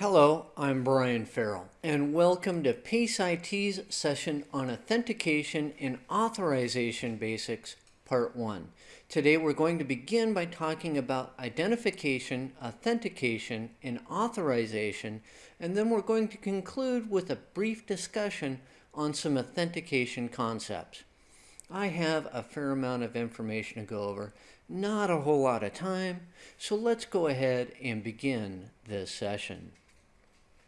Hello, I'm Brian Farrell, and welcome to PACE IT's session on Authentication and Authorization Basics, Part 1. Today we're going to begin by talking about identification, authentication, and authorization, and then we're going to conclude with a brief discussion on some authentication concepts. I have a fair amount of information to go over, not a whole lot of time, so let's go ahead and begin this session.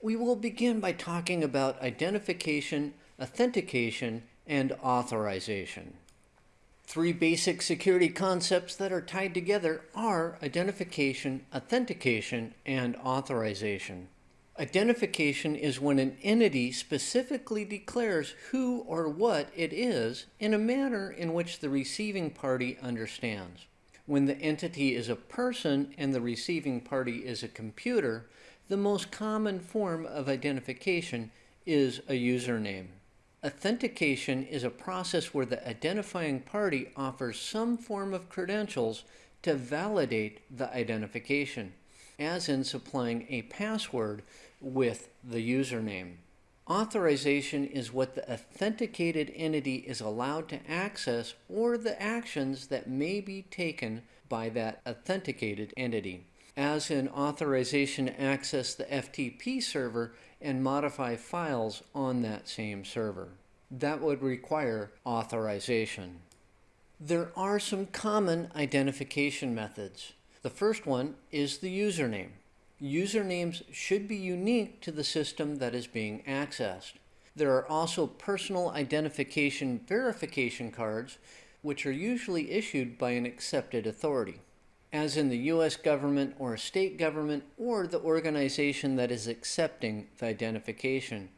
We will begin by talking about identification, authentication, and authorization. Three basic security concepts that are tied together are identification, authentication, and authorization. Identification is when an entity specifically declares who or what it is in a manner in which the receiving party understands. When the entity is a person and the receiving party is a computer, the most common form of identification is a username. Authentication is a process where the identifying party offers some form of credentials to validate the identification, as in supplying a password with the username. Authorization is what the authenticated entity is allowed to access or the actions that may be taken by that authenticated entity as in authorization to access the FTP server and modify files on that same server. That would require authorization. There are some common identification methods. The first one is the username. Usernames should be unique to the system that is being accessed. There are also personal identification verification cards, which are usually issued by an accepted authority as in the U.S. government or a state government or the organization that is accepting the identification.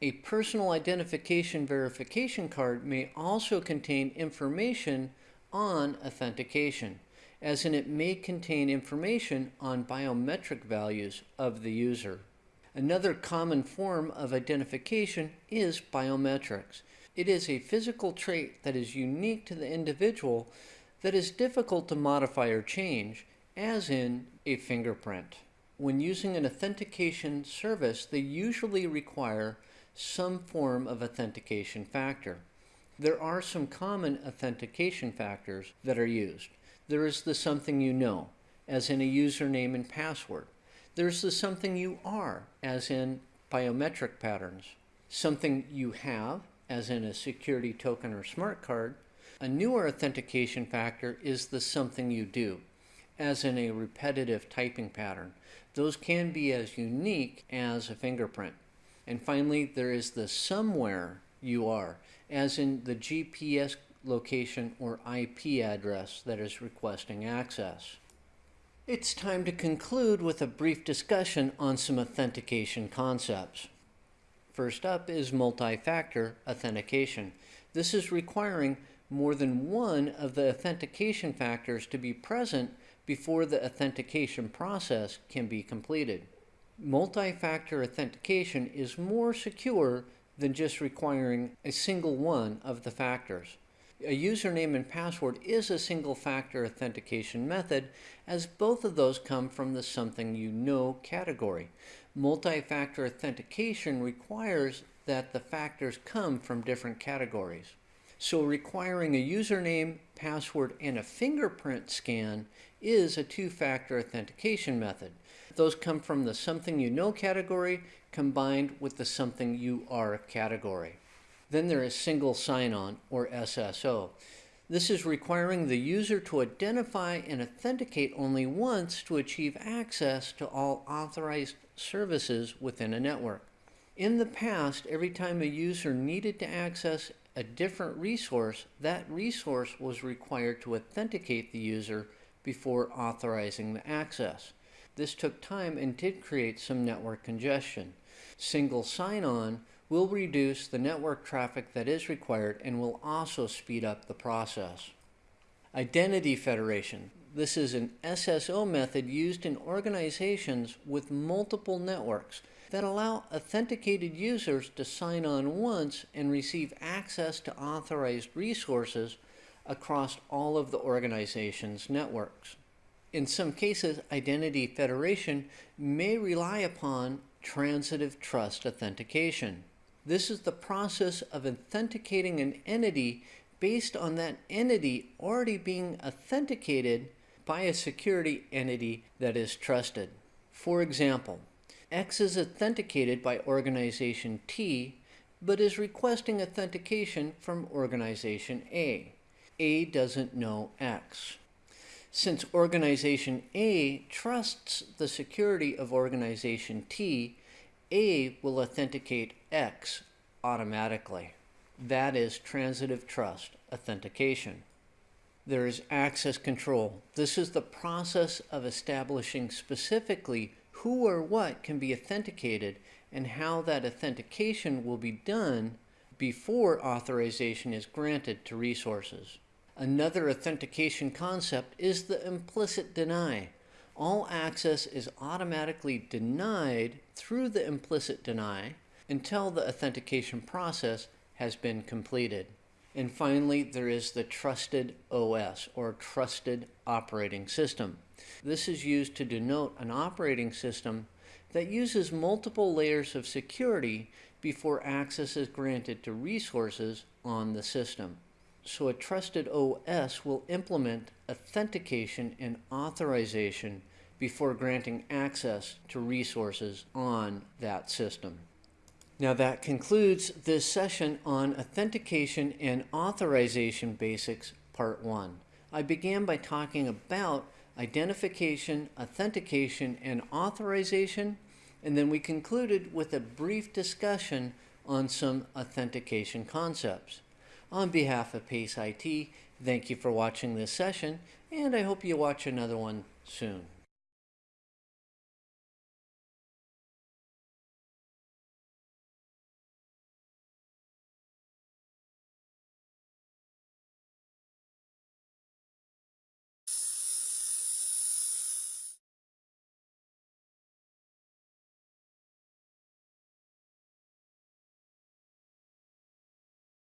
A personal identification verification card may also contain information on authentication, as in it may contain information on biometric values of the user. Another common form of identification is biometrics. It is a physical trait that is unique to the individual that is difficult to modify or change, as in a fingerprint. When using an authentication service, they usually require some form of authentication factor. There are some common authentication factors that are used. There is the something you know, as in a username and password. There's the something you are, as in biometric patterns. Something you have, as in a security token or smart card, a newer authentication factor is the something you do, as in a repetitive typing pattern. Those can be as unique as a fingerprint. And finally, there is the somewhere you are, as in the GPS location or IP address that is requesting access. It's time to conclude with a brief discussion on some authentication concepts. First up is multi-factor authentication. This is requiring more than one of the authentication factors to be present before the authentication process can be completed. Multi-factor authentication is more secure than just requiring a single one of the factors. A username and password is a single factor authentication method as both of those come from the something you know category. Multi-factor authentication requires that the factors come from different categories. So requiring a username, password, and a fingerprint scan is a two-factor authentication method. Those come from the something you know category combined with the something you are category. Then there is single sign-on or SSO. This is requiring the user to identify and authenticate only once to achieve access to all authorized services within a network. In the past, every time a user needed to access a different resource, that resource was required to authenticate the user before authorizing the access. This took time and did create some network congestion. Single sign-on will reduce the network traffic that is required and will also speed up the process. Identity Federation. This is an SSO method used in organizations with multiple networks that allow authenticated users to sign on once and receive access to authorized resources across all of the organization's networks. In some cases, Identity Federation may rely upon transitive trust authentication. This is the process of authenticating an entity based on that entity already being authenticated by a security entity that is trusted. For example, X is authenticated by organization T, but is requesting authentication from organization A. A doesn't know X. Since organization A trusts the security of organization T, A will authenticate X automatically. That is transitive trust authentication. There is access control. This is the process of establishing specifically who or what can be authenticated and how that authentication will be done before authorization is granted to resources. Another authentication concept is the implicit deny. All access is automatically denied through the implicit deny until the authentication process has been completed. And finally, there is the trusted OS or trusted operating system. This is used to denote an operating system that uses multiple layers of security before access is granted to resources on the system. So a trusted OS will implement authentication and authorization before granting access to resources on that system. Now that concludes this session on Authentication and Authorization Basics Part 1. I began by talking about identification, authentication, and authorization, and then we concluded with a brief discussion on some authentication concepts. On behalf of PACE IT, thank you for watching this session, and I hope you watch another one soon.